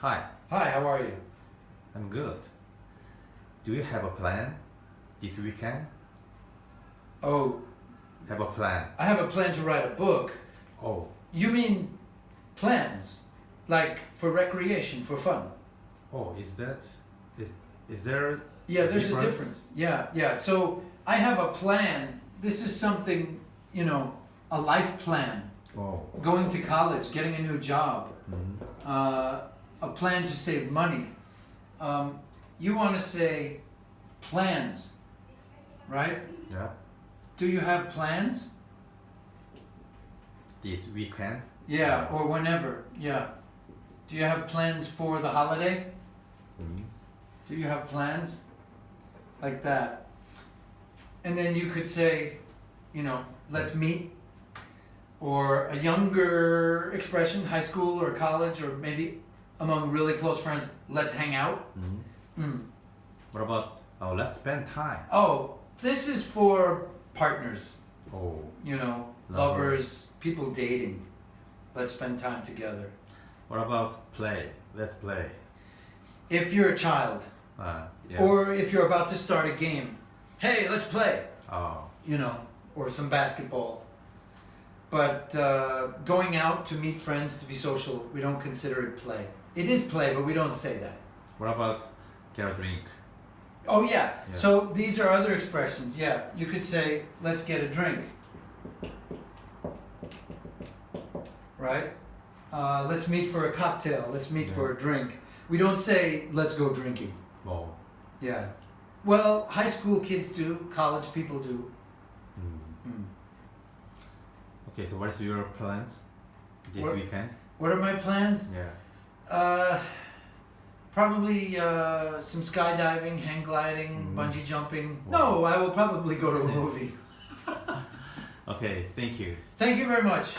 Hi, Hi, how are you? I'm good. Do you have a plan this weekend? Oh, Have a plan. I have a plan to write a book. Oh, You mean plans? Like for recreation, for fun? oh, is that is is there? Yeah, there's a Difference? difference. Yeah, yeah. So I have a plan. This is something, you know, a life plan. Oh, Going to college, getting a new job, mhm. uh, a plan to save money. Um, you want to say plans, right? yeah. Do you have plans? This weekend. Yeah, or whenever. Yeah. Do you have plans for the holiday? Mhm. Do you have plans? Like that. And then you could say, you know, let's meet. Or a younger expression, high school or college, or maybe among really close friends, let's hang out. Mhm. Mm. What about? Oh, let's spend time. Oh, this is for partners, Oh, you know, Lovers. lovers, people dating. Let's spend time together. what about play? Let's play. If you're a child, Uh, yeah. or if you're about to start a game, hey, let's play. oh, you know, or some basketball. But uh, going out to meet friends to be social, we don't consider it play. It is play, but we don't say that. what about get a drink? Oh yeah. Yeah. So these are other expressions. Yeah, you could say, "Let's get a drink." Right. Uh, let's meet for a cocktail. Let's meet for a drink. We don't say, "Let's go drinking." Oh, Yeah. Well, high school kids do. College people do. mm. Mm. Okay. So what's your plans this What- weekend? What are my plans? Yeah. Uh, probably uh, some skydiving, hang gliding, Mm. bungee jumping. Wow. No, I will probably go to a movie. Okay. Thank you. Thank you very much.